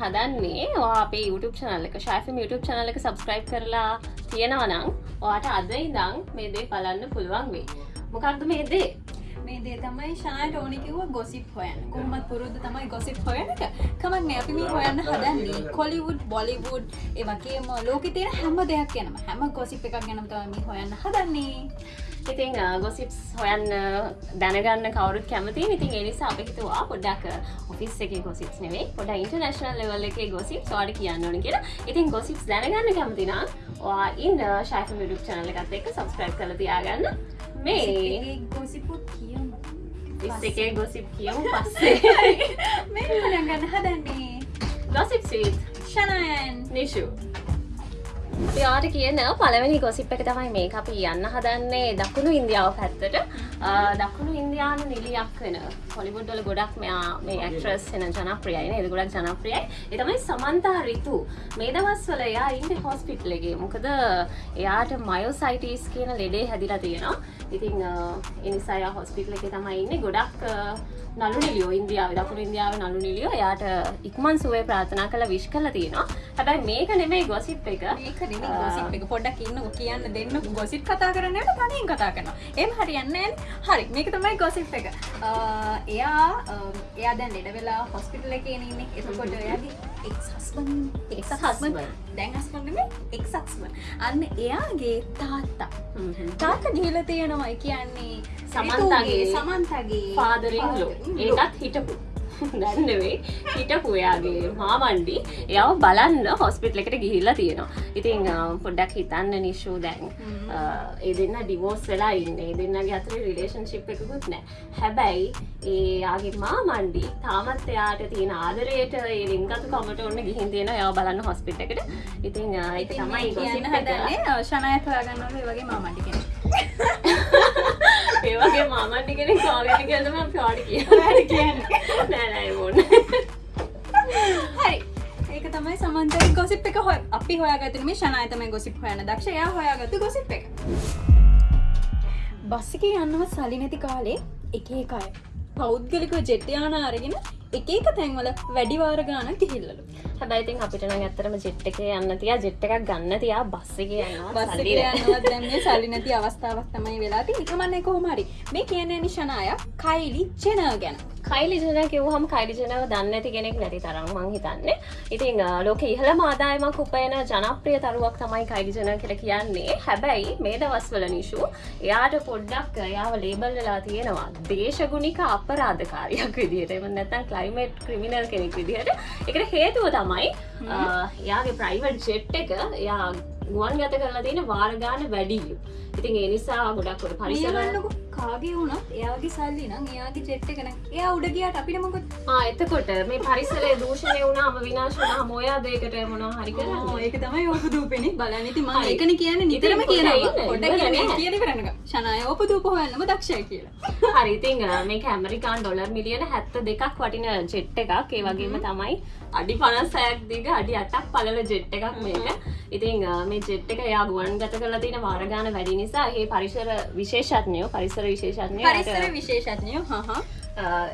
හදන්නේ. වා අපේ YouTube චනල්ල එක ශයිෆම් YouTube චනල එක සබස්ක්‍රයිබ් කරලා තියෙනවනම් ඔයාට අද ඉදං මේ දේ බලන්න පුළුවන් වේ මොකක්ද මේ දේ? මේ දේ තමයි ශනායට ඕනිකිව ගොසිප් හොයන් කොහමත් පුරුද්ධ තමයි ගොසිප් හොයනට කමක් අපි මේ හොයන්න හදන්නේ කොලිවුඩ් බොලිවුඩ් ඒවගේම ලෝක තියෙන හැම දෙයක් ගැනම හැම ගොසිප් එකක් ගැනම තමයි හොයන්න හදන්නේ. ඉතින් ගොසිප්ස් හොයන්න දැනගන්න කවරුත් කැමති ඉතින් එනිසා අප හිතුවා පොඩ්ඩක් ඔෆිස් එක ගොසිප් නෙවේ පොඩ ඉන්ටර්නශනල් ලෙවල් එක ගොසිප් සවාඩ කියන්න ඕන කියලා. ඉතින් ගොසිප්ස් දැනගන්න කැමතිනා වා ඉන්න ශයිෆ මිඩුක් චනල එකත් එක්ක සබස්ක්‍රයිබ් කල තියාගන්න. මේ ගොසිපුත් කියමු. එකේ ගොසිප් කියමු පස්සේ. මේ ගන්න හදන්නේ. ගොසිප් සීත් ශනයන් නිශු යාට කියන පළවෙනි ගොසිප් එක තමයි මේ අපි යන්න හදන්නේ දකුණු ඉන්දියාව පැත්තට. දකුණු ඉන්දයානු නිලියක් වෙන හොලිබුඩ්ඩල ගොඩක් මෙයා මේ ඇක්ට්‍රස් එන ජනප්‍රියයි එද ගොඩක් ජනප්‍රියයි. එතමයි සමන්තා රිතු. මේ දවස්වල එයා ඉන්ඩ හොස්පිට්ලගේ මොකද එයාට මයෝසයිටස් කියන ලෙඩේ හැදිලා තියෙනවා. ඉතිං එනිසාය හොස්පිටල එක තමයි ඉන්න. ගොඩක් නලු නිලියෝ ඉන්දියාව දකුණු ඉන්දියාව නලු නිලියෝ යාට ඉක්මන් සුවේ ප්‍රාථනා කළ විශ් කල තියෙනවා. හැබැයි මේක නෙමේ ගොසිප් එක. ඒක ගොසිප් එක පොඩ්ඩක් ඉන්න කියන්න දෙන්න. ගොසිප් කතා කරන්නට තනින් කතා කරනවා. එම හරියන්නන් හරි මේක තමයි ගොසිප් එක. එයා එයා දැන් ලෙඩ වෙලා හොස්පිටල එක ඉන්න. එතකොට එයාගේ එක් හස්බන් එක් හස්බන් දැන් හස්බන්ම එක් සක්ස්බන් අන්න එයාගේ තාත්තා. තාත්ත දීල තියෙනවා. කියන්නේ සමන්තගේ. සමන්තගේ. පාදරින්ලෝ ඒකත් හිටපු දැන්නෙවේ හිටපු එයාගේ මාමණ්ඩි එයාව බලන්න හොස්පිටල එකට ගිහිල්ලා තියෙනවා. ඉතින් පොඩ්ඩක් හිතන්න නිශූ දැන්. ඒ දෙන්න ඩිවෝස් වෙලා ඉන්න. ඒ දෙන්නගේ අතර රිලේෂන්ශිප් එකකුත් නෑ හැබැයි ඒයාගේ මාමණ්ඩි තාමත් එයාට තියෙන ආදරයට ඒ රිංගතු කමට ඔන්න ගිහින් තියෙන එයා බලන්න හොස්පිට එකට. ඉතින් තමයි කියන්න හදන්නේ ශනයත් හොයාගන්නවල වගේ මාමණ්ඩි කෙනෙක් ඒවගේ මාමටි කෙනෙ කාගෙන කියදම පාඩි කිය කියන්න. නෑනෑබොන්න හරි. ඒක තමයි සමන්තර ගොසිප් එක හො අපි හොයාගතන මේ ශනායතම ගොසිප් හොයන දක්ෂයා හොයාගත්තු ගොසිප් එක. බස්සික යන්නව සලි නැති කාලේ එක එකයි පෞද්ගලික ජෙට්ටයාන අරගෙන එක එක තැන්වල වැඩිවාර ගාන කිහිල්ලලු හැබයිතින් අපිට නම් ඇත්තරම ජෙට් එක යන්න තියා ජෙට් එකක් ගන්න තියා බස්ස එක බස් යන්නවත් දැන්නේ සල්ලි නැති අවස්ථාවක් තමයි වෙලාති නිකමන්න කොහොමරි මේ කියන නිශනාය කයිලි චෙන ගැන. කයිලි ජන කිවහම කයිලි ජනව දන්න ඇති කෙනෙක් නැති තරම් මං හිතන්නේ. ඉතින් ලෝක ඉහළ මාදායමක් උපයන ජනප්‍රිය තරුවක් තමයි කයිලි ජන කියල කියන්නේ. හැබැයි මේ දවස්වල නිශු එයාට පොඩ්ඩක් යාව ලේබල් වෙලා තියෙනවා දේශගුණික අපරාධකාරයක් විදිහට. එම නැතන් කලයිමට් ක්‍රමිනල් කෙනෙක් විදිහට. එකට හේතුව තමයි යාගේ ප්‍රයිවට් ජෙට් එක යා ගුවන් ගත කරලා තියෙන වාරගාන වැඩියු ඉතින් ඒ නිසා ගොඩක්කොට පරිසරන්නක කාගේ වුණත් එයාගේ සල්ලි නම් එයාගේ චෙට්ට කන එයා උඩ ගියට අපිට මොකත් එතකොට මේ පරිසරේ දූෂණය වුණාම විනාශනා මොයා දේකට මොනා හරි කරන්න. ඒක තමයි ඕප දූපෙනෙ බලනති ම එකන කියන්න නිතරම කියනවා. ොඩ කියන කරන්න ශනය ඕප දූප හොයන්නම දක්ෂය කියලා. හරිතිං මේ කැමරිකාන් ඩොලර් මිලියන හැත්ත දෙකක් වටින ජෙට්ට එකක්. ඒ වගේම තමයි අඩි පනස්සයක් දිග අඩි අටක් පලල ජෙට්ට එකක් මේක. ඉතින් මේ ජෙට් එක යා ගුවන් ගත කරලා තියෙන වාරගාන වැඩි නිසා ඒ පරිසර විශේෂත්නයෝ පරිසර විශේෂත්නය පරිසර විශේෂත්නයෝ හහ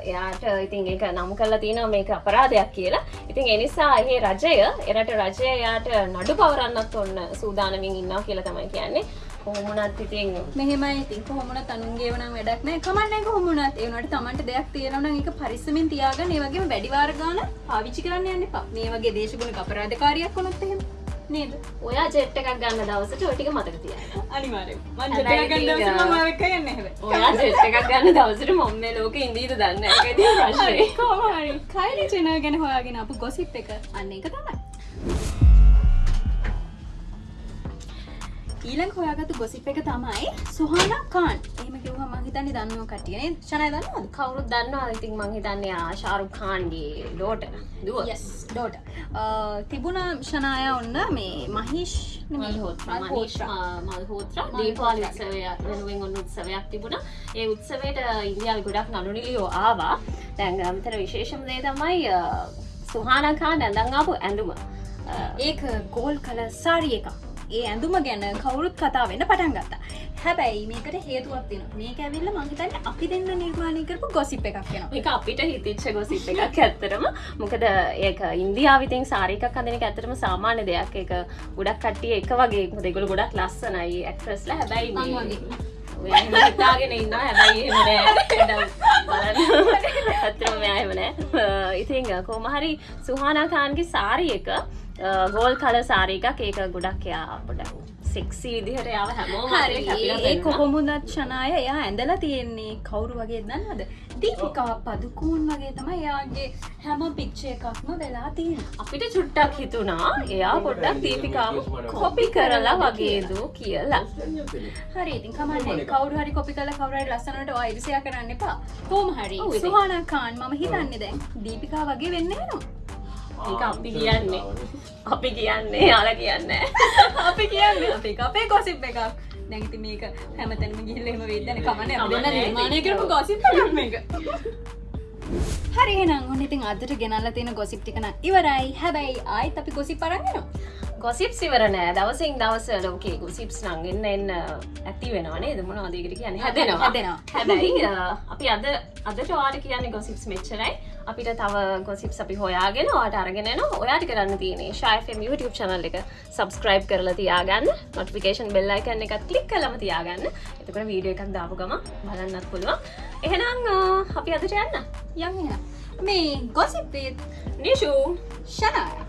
එයාට ඉතින් ඒක නම් කරලා තියෙන මේක අපරාධයක් කියලා. ඉතින් එනිසා ඒ රජය එරට රජය යාට නඩු පවරන්නත් ඔන්න සූදානමින් ඉන්නවා කියලා තමයි කියන්නේ කොහොමුණත් ඉතින් මෙහෙමයි ඉතින්. කොහොමන තනුන්ගේ වන වැඩක් නෑ කමන්න කොහොමුණත්. ඒනට තමන්ට දෙයක් තියෙනවන එක පරිස්සමින් තියාගන්න. ඒ වගේ වැඩිවාර්ගාන පාවිච්චි කරන්න යන්න පා මේ වගේ දේශගුණ අපරාධකාරයක් කොනොත් එහෙම. නේද? ඔයා ජෙට් එකක් ගන්න දවසට ඔටික මතක තිය අනිවාර ඔයා ජෙට් එකක් ගන්න දවසට මොම්ම ලෝක ඉදීද දන්න ප්‍රශ්නය කයිරි චන ගැන හොයාගෙන අප ගොසිප් එක. අන්න එක තමයි ඊළඟ හොයාගතු ගොසිප් එක තමයි සුහන කාන්. එම කිවහ මහිතනි දන්නුව කටියන ශනය දන්නවද? කවුරුත් දන්නවා ඉතින් මංහිතන්නේ ආශාරුකාන්ගේ ඩෝට දුව ඩෝට තිබුණ ෂනාය ඔන්න මේ මහිෂ් මල්හෝත්‍ර දීපාල උත්සවයක් වෙනුවෙන් ඔන්න උත්සවයක් තිබුණ. ඒ උත්සවයට ඉන්දියාව ගොඩක් නළුනිලියෝ ආවා. දැන්ගමතර විශේෂම දේ තමයි සුහානකා නැඳංආපු ඇඳුම. ඒක ගෝල් කල සාරිය එක ඒ ඇඳුම ගැන කවුරුත් කතා වෙන්න පටන් ගත්තා. හැබැයි මේකට හේතුවක් තින මේක ඇවිල්ල මහිතන්න අපි දෙන්න නිර්මාණය කරපු ගොසිප් එකක් කෙන එක අපිට හිතිච්ච ගොසිප් එකක් ඇත්තරම මොකද ඒක ඉන්දියාවිතින් සාරිකක් අඳනක ඇතරම සාමාන්‍ය දෙයක්. එක ගොඩක් කට්ටිය එක වගේ. දෙගුල ගොඩක් ලස්සනයි ඇක්ට්‍රස්ල හැබැයි මං මේ- හිතාගෙන ඉන්න හැබැයි ඇත්තරම මෙයමනෑ ඉතිං කෝමහරි සුහනාකාන්ගේ සාරි එක ගෝල් කල සාරි එකක් ඒක ගොඩක් එයා පොඩ සෙක්සි විදිහට යාව හැමෝම හරි. ඒ කොහොමුදත් ශනාය එයා ඇඳලා තියෙන්නේ කවුරු වගේ දන්නද දීපිකා පදුකූන් වගේ තමයි එයාගේ හැම පික්ෂය එකක්ම වෙලා තියෙන අපිට චුට්ටක් හිතුනා එයා පොඩ්ඩක් දීපිකාව කොපි කරලා වගේදූ කියලා. හරි ඉතින් කමන්නේ. කවරු හරි කොපි කල කවරයි ලස්සනට අයිරිසය කරන්න එපා. කෝම හරි. ඉතින්. සුහනාකාන් මම හිතන්නේ දැන් දීපිකා වගේ වෙන්න නවා ඒක අපි කියන්නේ අපි කියන්නේ යාල කියන්න අපි කියන්නේ අපි අපේ ගොසිප් එකක් නැගති මේක හැමතැනම ගිල්ලෙම වෙදන කමන කමන්නේ. නිර්මාණය කරපු ගොසිප් එක හරි නම් ඔන්න ඉතින් අදට ගෙනල්ල තියෙන ගොසිප් ටිකන ඉවරයි හැබැයි ආයිත් අපි ගොසි පරන්නවා ගොසිප් සිවරනෑ දවසින් දවස ලෝකේ ගොසිප්ස් නංගෙන්න්න එන්න ඇති වෙනවානේ දමුණ අදකට කියන්න හැදෙනවා හැදෙනවා. හැබැයි අපි අද අදට වාට කියන්නේ ගොසිප්ස් මෙච්චරයි අපිට තව ගොසිප්ස් අපි හොයාගෙන වාට අරගෙන ඔයාට කරන්න තියනේ ශයිෆම් YouTube චනල් එක සබස්ක්‍රයිබ් කරලා තියාගන්න. නොටිකේෂන් බෙල්ලයිකන්න එකත් කලික් කලම තියාගන්න. එතකට වීඩියෝ එකක් දාපු ගම බලන්නත් පුළුවන්. එහෙනම් අපි අදට යන්න. යන්න මේ ගොසිප්පේත් නිශූ ශනාය